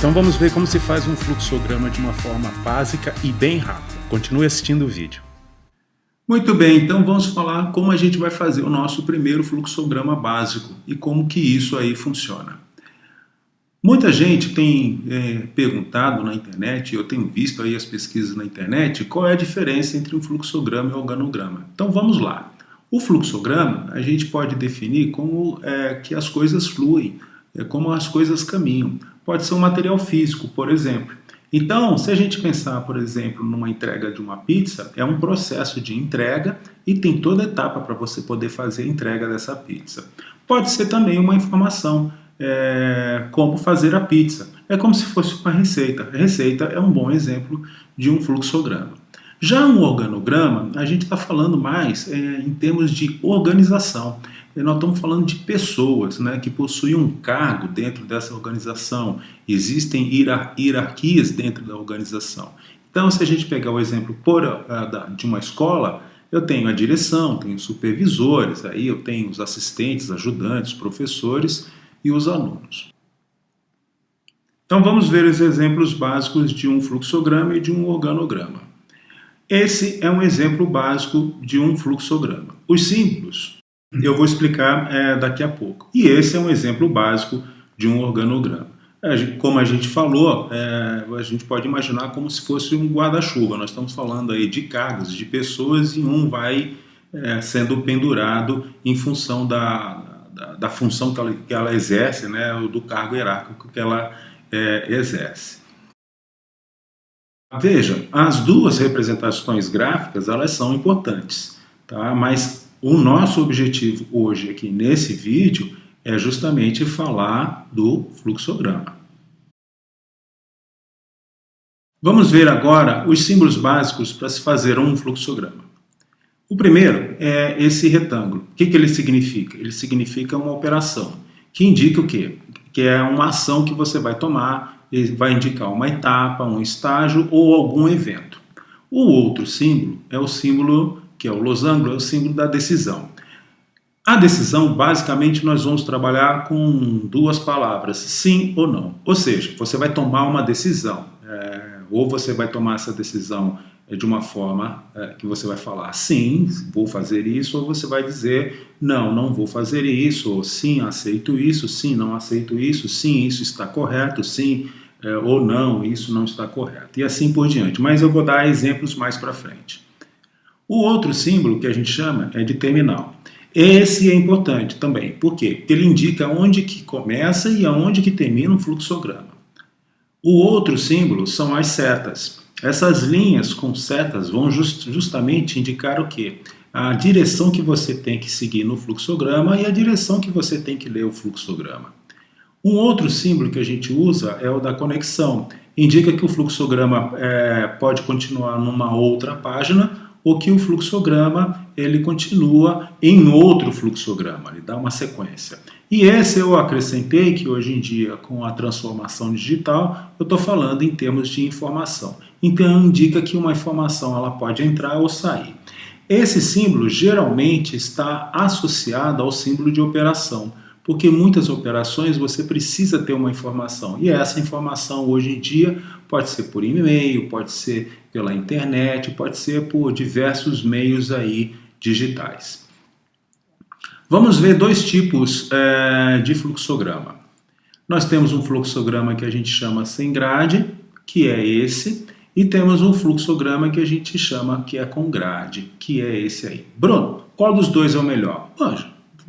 Então vamos ver como se faz um fluxograma de uma forma básica e bem rápida. Continue assistindo o vídeo. Muito bem, então vamos falar como a gente vai fazer o nosso primeiro fluxograma básico e como que isso aí funciona. Muita gente tem é, perguntado na internet, eu tenho visto aí as pesquisas na internet, qual é a diferença entre um fluxograma e um organograma. Então vamos lá. O fluxograma a gente pode definir como é, que as coisas fluem, é, como as coisas caminham pode ser um material físico, por exemplo. Então, se a gente pensar, por exemplo, numa entrega de uma pizza, é um processo de entrega e tem toda etapa para você poder fazer a entrega dessa pizza. Pode ser também uma informação, é, como fazer a pizza. É como se fosse uma receita. A receita é um bom exemplo de um fluxograma. Já um organograma, a gente está falando mais é, em termos de organização. E nós estamos falando de pessoas né, que possuem um cargo dentro dessa organização. Existem hierarquias dentro da organização. Então, se a gente pegar o exemplo por, uh, de uma escola, eu tenho a direção, tenho supervisores, aí eu tenho os assistentes, ajudantes, professores e os alunos. Então vamos ver os exemplos básicos de um fluxograma e de um organograma. Esse é um exemplo básico de um fluxograma. Os símbolos eu vou explicar é, daqui a pouco. E esse é um exemplo básico de um organograma. Como a gente falou, é, a gente pode imaginar como se fosse um guarda-chuva. Nós estamos falando aí de cargos, de pessoas, e um vai é, sendo pendurado em função da, da, da função que ela, que ela, exerce, né, do cargo hierárquico que ela é, exerce. Veja, as duas representações gráficas elas são importantes, tá? mas o nosso objetivo hoje aqui nesse vídeo é justamente falar do fluxograma. Vamos ver agora os símbolos básicos para se fazer um fluxograma. O primeiro é esse retângulo. O que, que ele significa? Ele significa uma operação, que indica o quê? Que é uma ação que você vai tomar ele vai indicar uma etapa, um estágio ou algum evento. O outro símbolo é o símbolo, que é o losango, é o símbolo da decisão. A decisão, basicamente, nós vamos trabalhar com duas palavras, sim ou não. Ou seja, você vai tomar uma decisão, é, ou você vai tomar essa decisão é, de uma forma é, que você vai falar sim, vou fazer isso, ou você vai dizer não, não vou fazer isso, ou sim, aceito isso, sim, não aceito isso, sim, isso está correto, sim, é, ou não, isso não está correto, e assim por diante. Mas eu vou dar exemplos mais para frente. O outro símbolo que a gente chama é de terminal. Esse é importante também, por quê? Porque ele indica onde que começa e aonde que termina um fluxograma. O outro símbolo são as setas. Essas linhas com setas vão just, justamente indicar o quê? A direção que você tem que seguir no fluxograma e a direção que você tem que ler o fluxograma. Um outro símbolo que a gente usa é o da conexão. Indica que o fluxograma é, pode continuar numa outra página ou que o fluxograma ele continua em outro fluxograma, ele dá uma sequência. E esse eu acrescentei que hoje em dia, com a transformação digital, eu estou falando em termos de informação. Então indica que uma informação ela pode entrar ou sair. Esse símbolo geralmente está associado ao símbolo de operação, porque muitas operações você precisa ter uma informação, e essa informação hoje em dia pode ser por e-mail, pode ser pela internet, pode ser por diversos meios aí digitais. Vamos ver dois tipos é, de fluxograma. Nós temos um fluxograma que a gente chama sem grade, que é esse, e temos um fluxograma que a gente chama que é com grade, que é esse aí. Bruno, qual dos dois é o melhor? Hoje,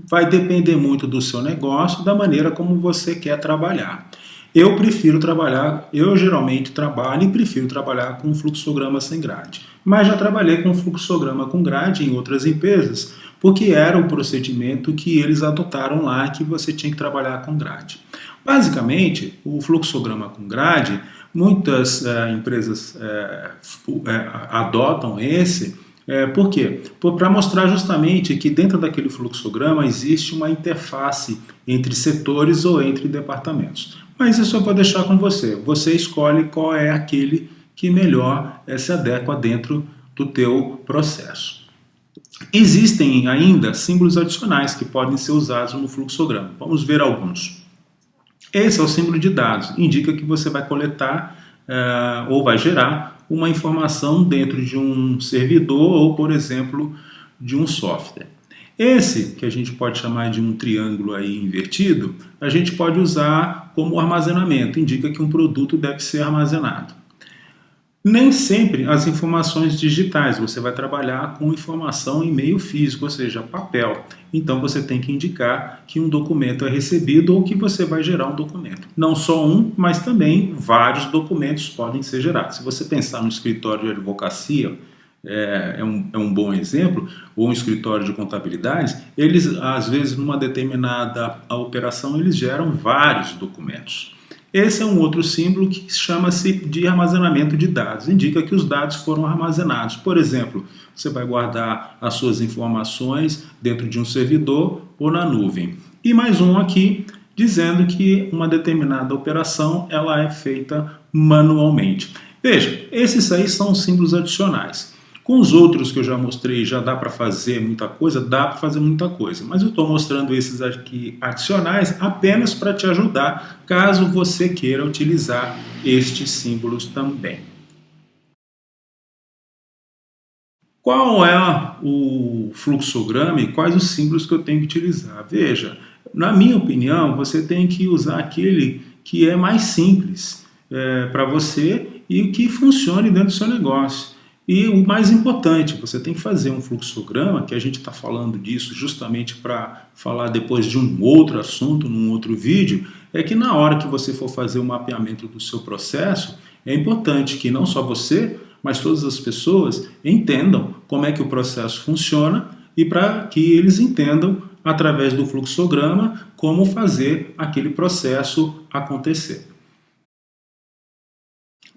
vai depender muito do seu negócio, da maneira como você quer trabalhar. Eu prefiro trabalhar, eu geralmente trabalho e prefiro trabalhar com fluxograma sem grade. Mas já trabalhei com fluxograma com grade em outras empresas, porque era o procedimento que eles adotaram lá, que você tinha que trabalhar com grade. Basicamente, o fluxograma com grade, muitas é, empresas é, adotam esse é, por quê? Para mostrar justamente que dentro daquele fluxograma existe uma interface entre setores ou entre departamentos. Mas isso eu vou deixar com você. Você escolhe qual é aquele que melhor é, se adequa dentro do teu processo. Existem ainda símbolos adicionais que podem ser usados no fluxograma. Vamos ver alguns. Esse é o símbolo de dados, indica que você vai coletar uh, ou vai gerar uma informação dentro de um servidor ou, por exemplo, de um software. Esse, que a gente pode chamar de um triângulo aí invertido, a gente pode usar como armazenamento, indica que um produto deve ser armazenado. Nem sempre as informações digitais, você vai trabalhar com informação em meio físico, ou seja, papel. Então você tem que indicar que um documento é recebido ou que você vai gerar um documento. Não só um, mas também vários documentos podem ser gerados. Se você pensar no escritório de advocacia, é, é, um, é um bom exemplo, ou um escritório de contabilidade, eles, às vezes, numa determinada operação, eles geram vários documentos. Esse é um outro símbolo que chama-se de armazenamento de dados. Indica que os dados foram armazenados. Por exemplo, você vai guardar as suas informações dentro de um servidor ou na nuvem. E mais um aqui, dizendo que uma determinada operação ela é feita manualmente. Veja, esses aí são símbolos adicionais. Com os outros que eu já mostrei, já dá para fazer muita coisa? Dá para fazer muita coisa, mas eu estou mostrando esses aqui adicionais apenas para te ajudar, caso você queira utilizar estes símbolos também. Qual é o fluxograma e quais os símbolos que eu tenho que utilizar? Veja, na minha opinião, você tem que usar aquele que é mais simples é, para você e que funcione dentro do seu negócio. E o mais importante, você tem que fazer um fluxograma, que a gente está falando disso justamente para falar depois de um outro assunto, num outro vídeo, é que na hora que você for fazer o mapeamento do seu processo, é importante que não só você, mas todas as pessoas entendam como é que o processo funciona e para que eles entendam, através do fluxograma, como fazer aquele processo acontecer.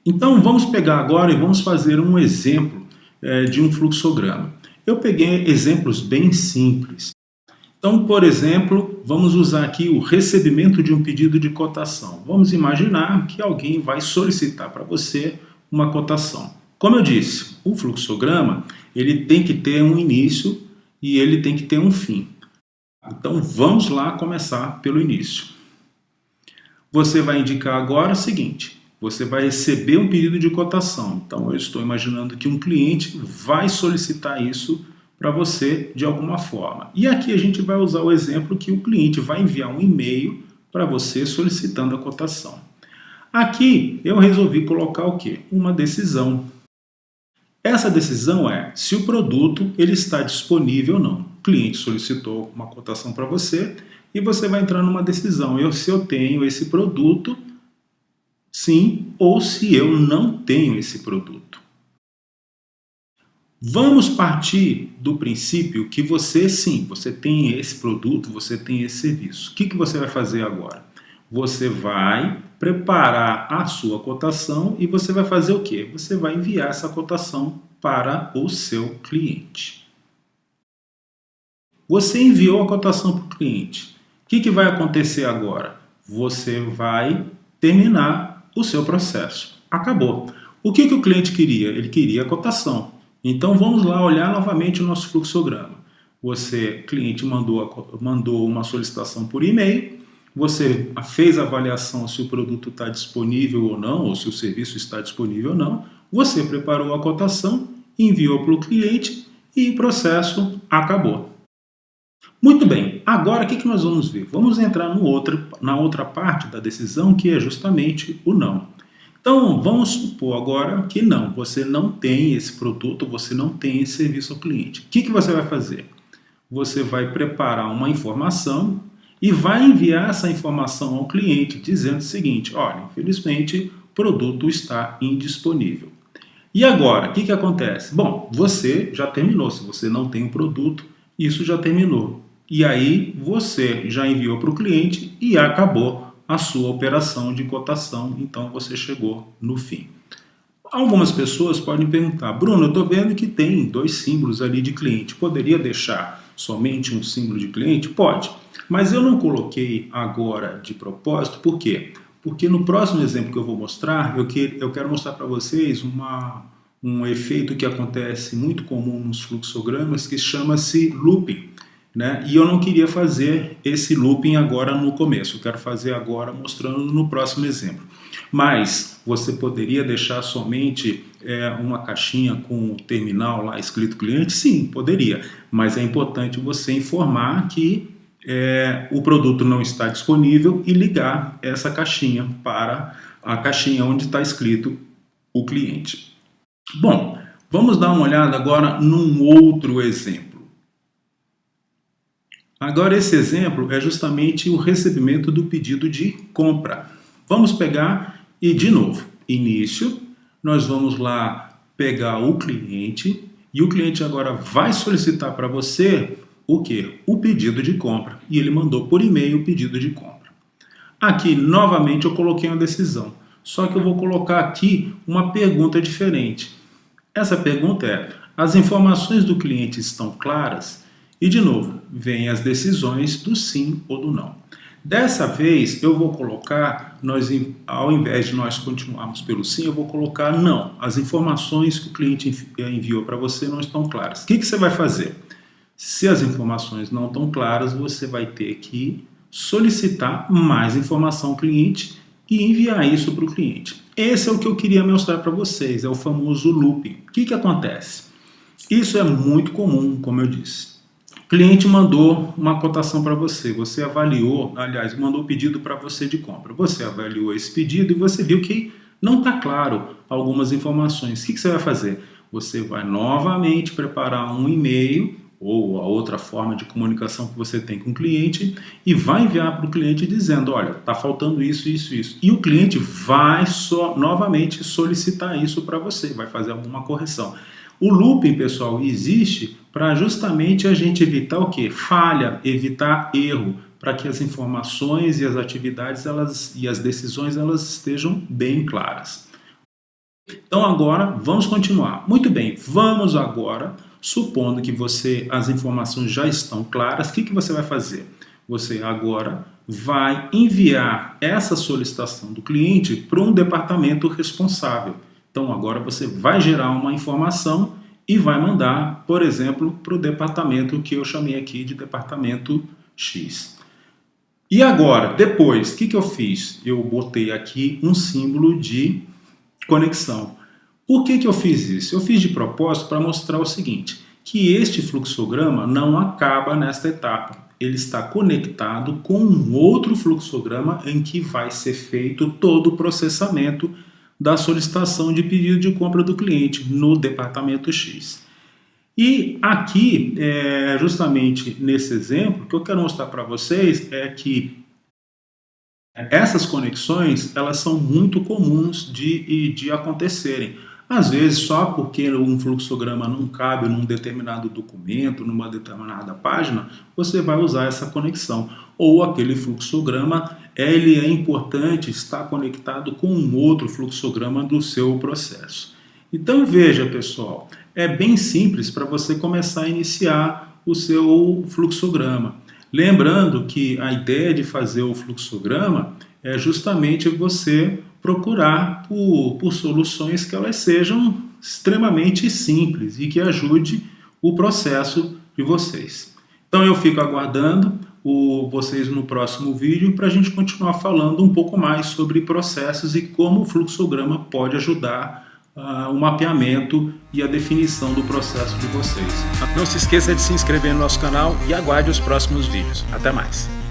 Então vamos pegar agora e vamos fazer um exemplo é, de um fluxograma. Eu peguei exemplos bem simples. Então, por exemplo, vamos usar aqui o recebimento de um pedido de cotação. Vamos imaginar que alguém vai solicitar para você uma cotação. Como eu disse, o fluxograma ele tem que ter um início e ele tem que ter um fim. Então vamos lá começar pelo início. Você vai indicar agora o seguinte, você vai receber um pedido de cotação. Então, eu estou imaginando que um cliente vai solicitar isso para você de alguma forma. E aqui a gente vai usar o exemplo que o cliente vai enviar um e-mail para você solicitando a cotação. Aqui eu resolvi colocar o quê? Uma decisão. Essa decisão é se o produto ele está disponível ou não. O cliente solicitou uma cotação para você e você vai entrar numa decisão. Eu, se eu tenho esse produto, sim ou se eu não tenho esse produto. Vamos partir do princípio que você sim, você tem esse produto, você tem esse serviço. O que, que você vai fazer agora? Você vai preparar a sua cotação e você vai fazer o quê? Você vai enviar essa cotação para o seu cliente. Você enviou a cotação para o cliente. O que, que vai acontecer agora? Você vai terminar o seu processo. Acabou. O que, que o cliente queria? Ele queria a cotação. Então vamos lá olhar novamente o nosso fluxograma. Você, cliente, mandou, mandou uma solicitação por e-mail, você fez a avaliação se o produto está disponível ou não, ou se o serviço está disponível ou não, você preparou a cotação, enviou para o cliente e o processo acabou. Muito bem, agora o que, que nós vamos ver? Vamos entrar no outro, na outra parte da decisão, que é justamente o não. Então, vamos supor agora que não, você não tem esse produto, você não tem esse serviço ao cliente. O que, que você vai fazer? Você vai preparar uma informação e vai enviar essa informação ao cliente dizendo o seguinte, olha, infelizmente o produto está indisponível. E agora, o que, que acontece? Bom, você já terminou, se você não tem o um produto, isso já terminou e aí você já enviou para o cliente e acabou a sua operação de cotação, então você chegou no fim. Algumas pessoas podem perguntar, Bruno, eu estou vendo que tem dois símbolos ali de cliente, poderia deixar somente um símbolo de cliente? Pode, mas eu não coloquei agora de propósito, por quê? Porque no próximo exemplo que eu vou mostrar, eu, eu quero mostrar para vocês uma, um efeito que acontece muito comum nos fluxogramas que chama-se looping. né? E eu não queria fazer esse looping agora no começo, eu quero fazer agora mostrando no próximo exemplo. Mas você poderia deixar somente é, uma caixinha com o terminal lá escrito cliente? Sim, poderia, mas é importante você informar que é, o produto não está disponível e ligar essa caixinha para a caixinha onde está escrito o cliente. Bom, vamos dar uma olhada agora num outro exemplo. Agora esse exemplo é justamente o recebimento do pedido de compra. Vamos pegar e de novo, início, nós vamos lá pegar o cliente e o cliente agora vai solicitar para você o que? O pedido de compra. E ele mandou por e-mail o pedido de compra. Aqui, novamente, eu coloquei uma decisão. Só que eu vou colocar aqui uma pergunta diferente. Essa pergunta é, as informações do cliente estão claras? E, de novo, vem as decisões do sim ou do não. Dessa vez, eu vou colocar, nós, ao invés de nós continuarmos pelo sim, eu vou colocar não. As informações que o cliente enviou para você não estão claras. O que, que você vai fazer? Se as informações não estão claras, você vai ter que solicitar mais informação ao cliente e enviar isso para o cliente. Esse é o que eu queria mostrar para vocês, é o famoso looping. O que, que acontece? Isso é muito comum, como eu disse cliente mandou uma cotação para você, você avaliou, aliás, mandou o pedido para você de compra. Você avaliou esse pedido e você viu que não está claro algumas informações. O que, que você vai fazer? Você vai novamente preparar um e-mail ou a outra forma de comunicação que você tem com o cliente e vai enviar para o cliente dizendo, olha, está faltando isso, isso, isso. E o cliente vai só novamente solicitar isso para você, vai fazer alguma correção. O looping, pessoal, existe para justamente a gente evitar o que? Falha, evitar erro, para que as informações e as atividades elas, e as decisões elas estejam bem claras. Então agora vamos continuar. Muito bem, vamos agora, supondo que você as informações já estão claras, o que, que você vai fazer? Você agora vai enviar essa solicitação do cliente para um departamento responsável. Então agora você vai gerar uma informação e vai mandar, por exemplo, para o departamento que eu chamei aqui de departamento X. E agora, depois, o que, que eu fiz? Eu botei aqui um símbolo de conexão. Por que, que eu fiz isso? Eu fiz de propósito para mostrar o seguinte, que este fluxograma não acaba nesta etapa. Ele está conectado com um outro fluxograma em que vai ser feito todo o processamento da solicitação de pedido de compra do cliente no departamento X. E aqui, é, justamente nesse exemplo, o que eu quero mostrar para vocês é que essas conexões elas são muito comuns de, de acontecerem. Às vezes, só porque um fluxograma não cabe num determinado documento, numa determinada página, você vai usar essa conexão. Ou aquele fluxograma, ele é importante estar conectado com um outro fluxograma do seu processo. Então veja, pessoal, é bem simples para você começar a iniciar o seu fluxograma. Lembrando que a ideia de fazer o fluxograma é justamente você procurar por, por soluções que elas sejam extremamente simples e que ajude o processo de vocês. Então eu fico aguardando o, vocês no próximo vídeo para a gente continuar falando um pouco mais sobre processos e como o fluxograma pode ajudar uh, o mapeamento e a definição do processo de vocês. Não se esqueça de se inscrever no nosso canal e aguarde os próximos vídeos. Até mais!